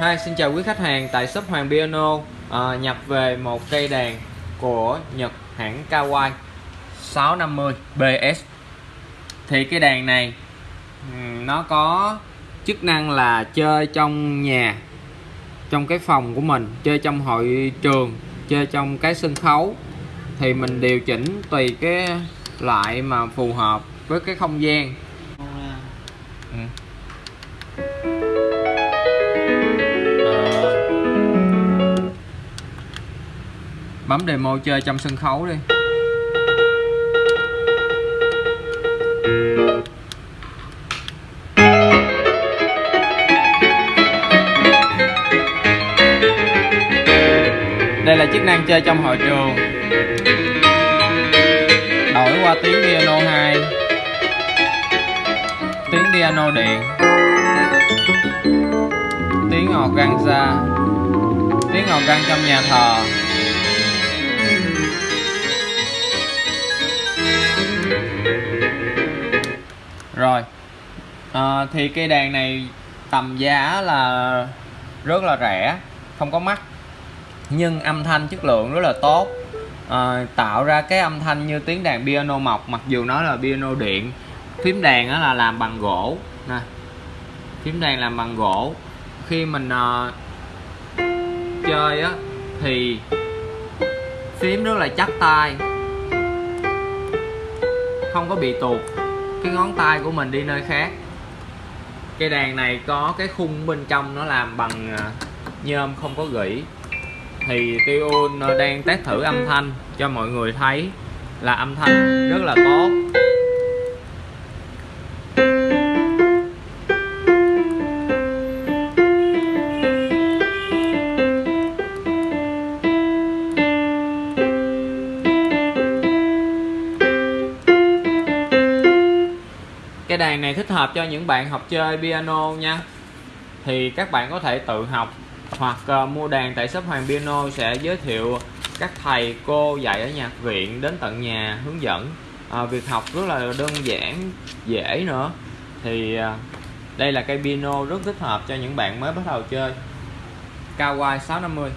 Hi, xin chào quý khách hàng tại shop Hoàng Piano. À, nhập về một cây đàn của Nhật hãng Kawai 650 BS thì cái đàn này nó có chức năng là chơi trong nhà trong cái phòng của mình chơi trong hội trường chơi trong cái sân khấu. Thì mình điều chỉnh tùy cái loại mà phù hợp với cái không gian. Bấm demo chơi trong sân khấu đi. Đây là chức năng chơi trong hội trường. Đổi qua tiếng piano 2 tiếng piano điện. Tiếng organza tiếng organ trong nhà thờ. Rồi. À, thì cây đàn này tầm giá là rất là rẻ không có mắc. Nhưng âm thanh chất lượng rất là tốt. À, tạo ra cái âm thanh như tiếng đàn piano mộc mặc dù nó là piano điện. Phím đàn đó là làm bằng gỗ. Nè phím đàn làm bằng gỗ. Khi mình uh, chơi á thì phím rất là chắc tay. Không có bị tuột cái ngón tay của mình đi nơi khác. Cây đàn này có cái khung bên trong nó làm bằng à, nhôm không có gỉ. Thì Tiun đang test thử âm thanh cho mọi người thấy là âm thanh rất là tốt. Cái đàn này thích hợp cho những bạn học chơi piano nha. Thì các bạn có thể tự học hoặc uh, mua đàn tại shop Hoàng Piano sẽ giới thiệu các thầy cô dạy ở nhạc viện đến tận nhà hướng dẫn. À, việc học rất là đơn giản dễ nữa. Thì à, đây là cây piano rất thích hợp cho những bạn mới bắt đầu chơi. Kawai 650